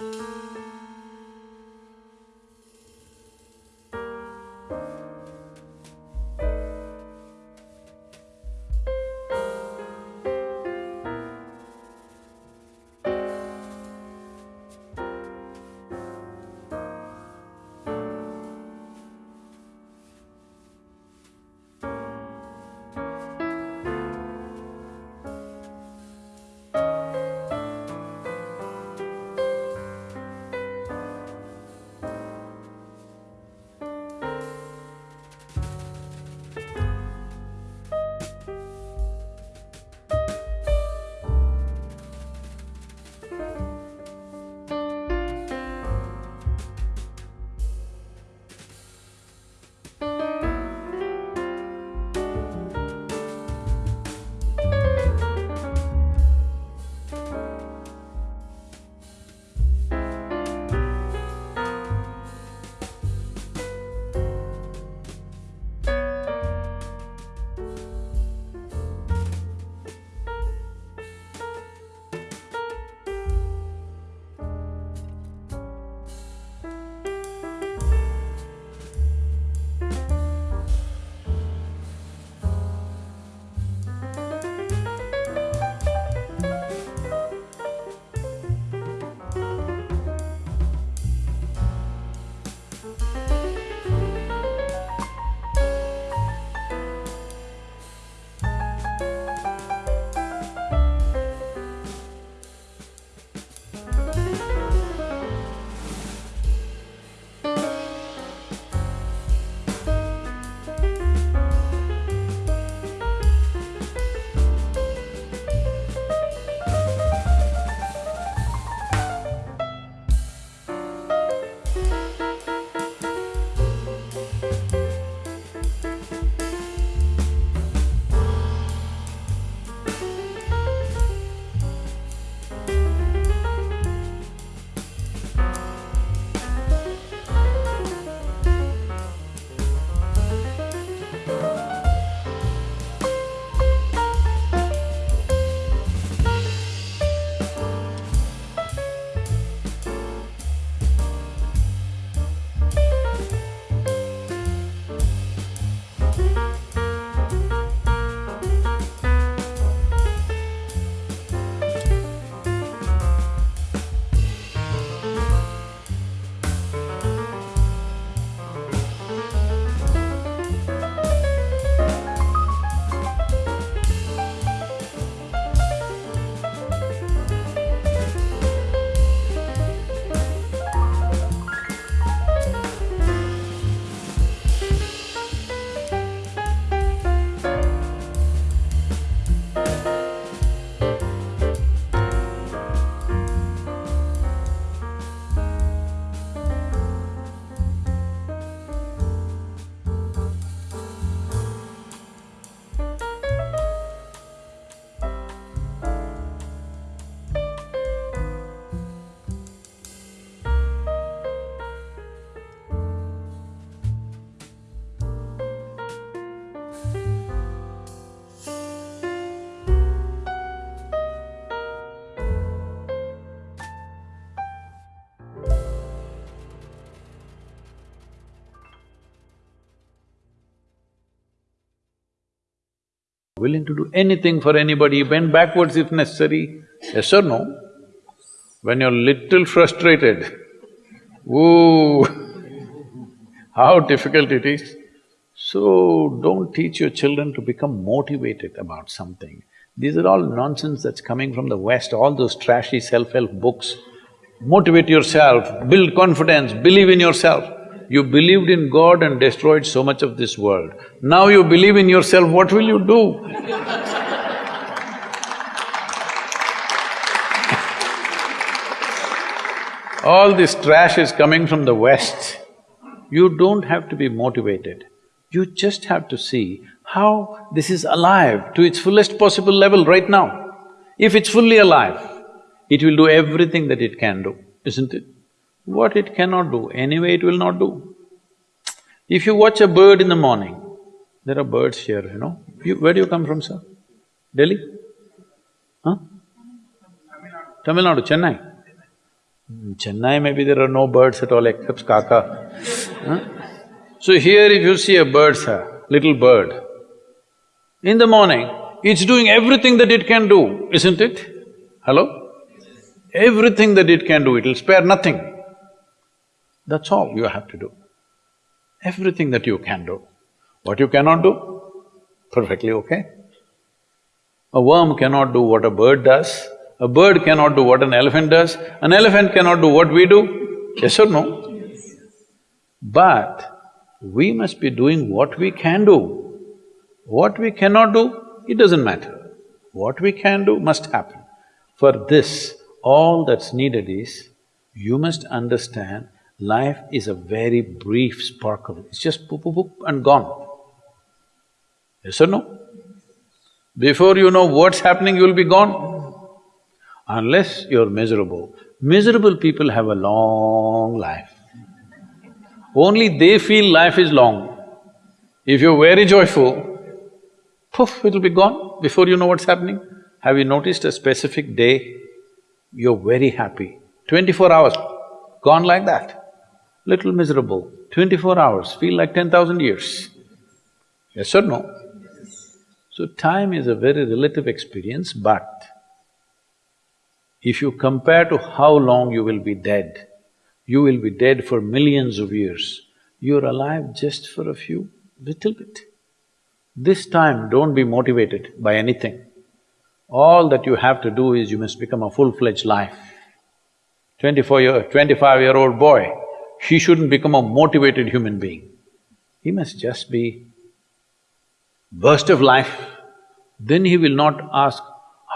Música willing to do anything for anybody, bend backwards if necessary, yes or no? When you're little frustrated, ooh, how difficult it is. So, don't teach your children to become motivated about something. These are all nonsense that's coming from the West, all those trashy self-help books. Motivate yourself, build confidence, believe in yourself. You believed in God and destroyed so much of this world. Now you believe in yourself, what will you do? All this trash is coming from the West. You don't have to be motivated. You just have to see how this is alive to its fullest possible level right now. If it's fully alive, it will do everything that it can do, isn't it? What it cannot do, anyway it will not do. If you watch a bird in the morning, there are birds here, you know. You, where do you come from, sir? Delhi? Huh? Tamil Nadu, Chennai. In Chennai maybe there are no birds at all except kaka. Huh? So here if you see a bird, sir, little bird, in the morning, it's doing everything that it can do, isn't it? Hello? Everything that it can do, it'll spare nothing. That's all you have to do. Everything that you can do. What you cannot do, perfectly okay. A worm cannot do what a bird does, a bird cannot do what an elephant does, an elephant cannot do what we do, yes or no? But we must be doing what we can do. What we cannot do, it doesn't matter. What we can do must happen. For this, all that's needed is, you must understand life is a very brief sparkle, it's just poop, poop, poop and gone. Yes or no? Before you know what's happening, you'll be gone. Unless you're miserable. Miserable people have a long life. Only they feel life is long. If you're very joyful, poof, it'll be gone before you know what's happening. Have you noticed a specific day, you're very happy, twenty-four hours, gone like that. Little miserable, twenty-four hours, feel like ten thousand years. Yes or no? So time is a very relative experience, but if you compare to how long you will be dead, you will be dead for millions of years, you're alive just for a few, little bit. This time, don't be motivated by anything. All that you have to do is you must become a full-fledged life. Twenty-four year… twenty-five-year-old boy, he shouldn't become a motivated human being. He must just be burst of life. Then he will not ask,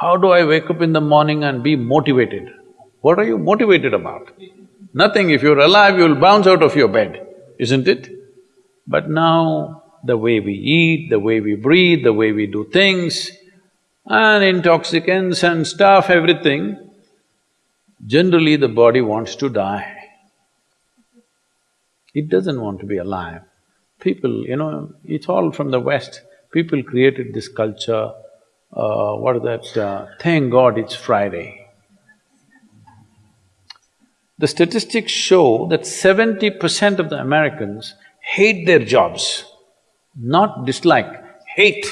how do I wake up in the morning and be motivated? What are you motivated about? Nothing, if you're alive, you'll bounce out of your bed, isn't it? But now, the way we eat, the way we breathe, the way we do things, and intoxicants and stuff, everything, generally the body wants to die. It doesn't want to be alive. People, you know, it's all from the West. People created this culture, uh, what is that, uh, thank God it's Friday. The statistics show that seventy percent of the Americans hate their jobs, not dislike, hate.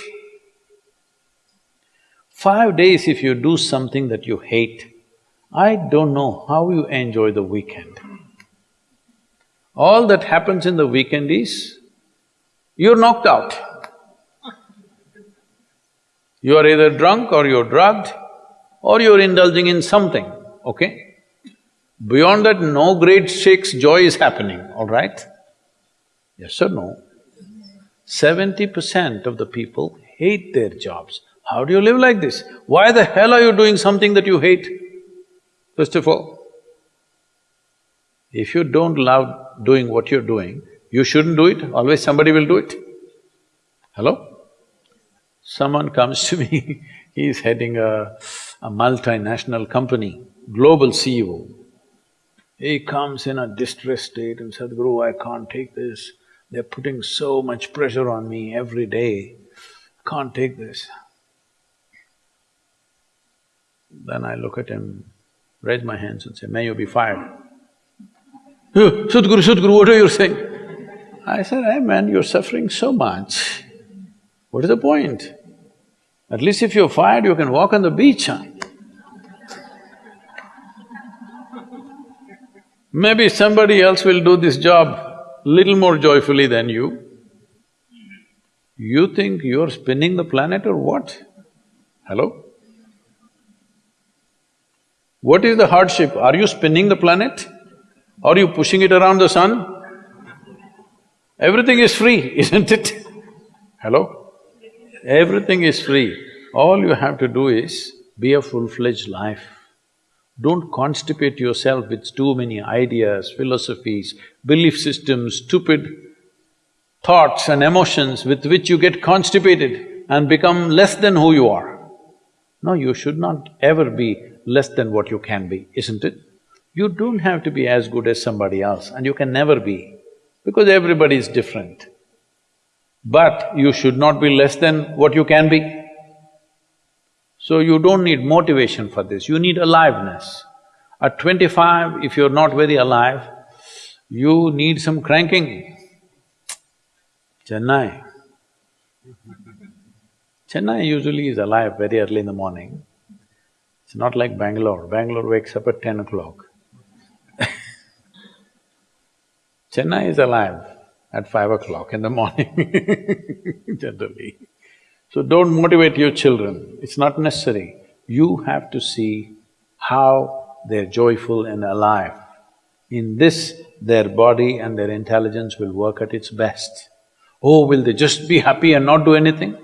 Five days if you do something that you hate, I don't know how you enjoy the weekend. All that happens in the weekend is, you're knocked out. You are either drunk or you're drugged or you're indulging in something, okay? Beyond that, no great shakes joy is happening, all right? Yes or no? Seventy percent of the people hate their jobs. How do you live like this? Why the hell are you doing something that you hate? First of all, if you don't love doing what you're doing, you shouldn't do it, always somebody will do it. Hello? Someone comes to me, he's heading a, a multinational company, global CEO. He comes in a distressed state and said, Guru, I can't take this. They're putting so much pressure on me every day. Can't take this. Then I look at him, raise my hands and say, may you be fired. Oh, Sadhguru, Sadhguru, what are you saying? I said, hey man, you're suffering so much. What is the point? At least if you're fired, you can walk on the beach, huh? Maybe somebody else will do this job little more joyfully than you. You think you're spinning the planet or what? Hello? What is the hardship? Are you spinning the planet? Are you pushing it around the sun? Everything is free, isn't it? Hello? Everything is free. All you have to do is be a full-fledged life. Don't constipate yourself with too many ideas, philosophies, belief systems, stupid thoughts and emotions with which you get constipated and become less than who you are. No, you should not ever be less than what you can be, isn't it? You don't have to be as good as somebody else and you can never be, because everybody is different. But you should not be less than what you can be. So you don't need motivation for this, you need aliveness. At twenty-five, if you're not very alive, you need some cranking. Chennai. Chennai usually is alive very early in the morning. It's not like Bangalore. Bangalore wakes up at ten o'clock. Chennai is alive at five o'clock in the morning generally. So don't motivate your children, it's not necessary. You have to see how they're joyful and alive. In this, their body and their intelligence will work at its best. Oh, will they just be happy and not do anything?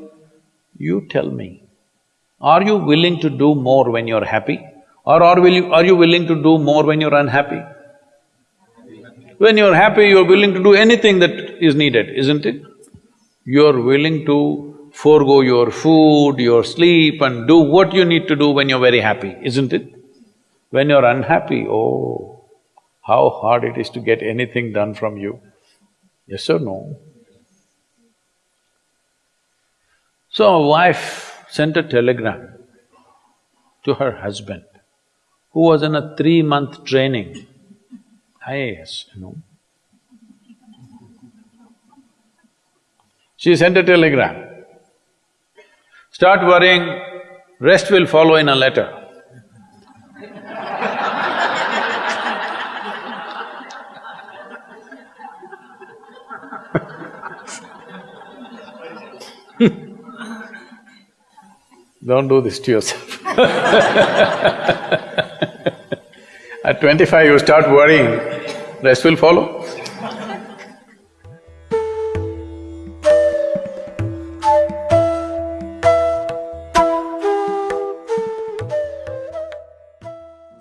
You tell me, are you willing to do more when you're happy? Or are, will you, are you willing to do more when you're unhappy? When you're happy, you're willing to do anything that is needed, isn't it? You're willing to forego your food, your sleep and do what you need to do when you're very happy, isn't it? When you're unhappy, oh, how hard it is to get anything done from you. Yes or no? So a wife sent a telegram to her husband, who was in a three-month training, You know. She sent a telegram. Start worrying, rest will follow in a letter. Don't do this to yourself At twenty-five, you start worrying, rest will follow.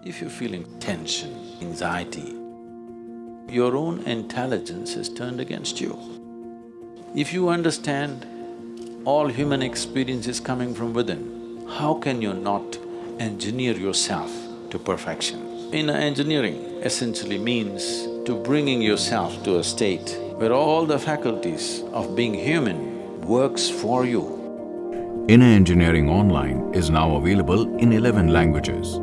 If you're feeling tension, anxiety, your own intelligence is turned against you. If you understand all human experience is coming from within, how can you not engineer yourself to perfection? In engineering essentially means to bringing yourself to a state where all the faculties of being human works for you. Inner Engineering Online is now available in eleven languages.